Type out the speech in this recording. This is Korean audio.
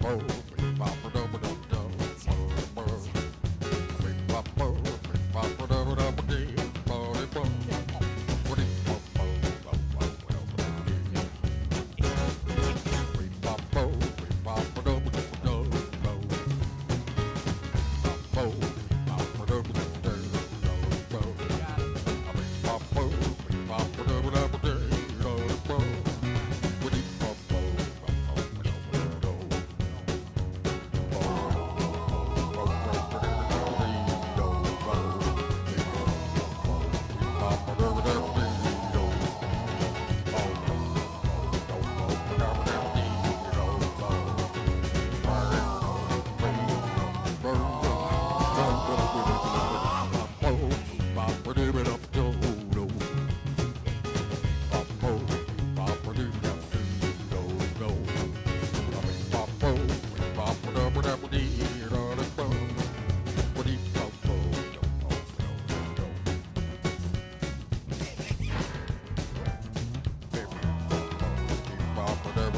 뽀뽀 top of the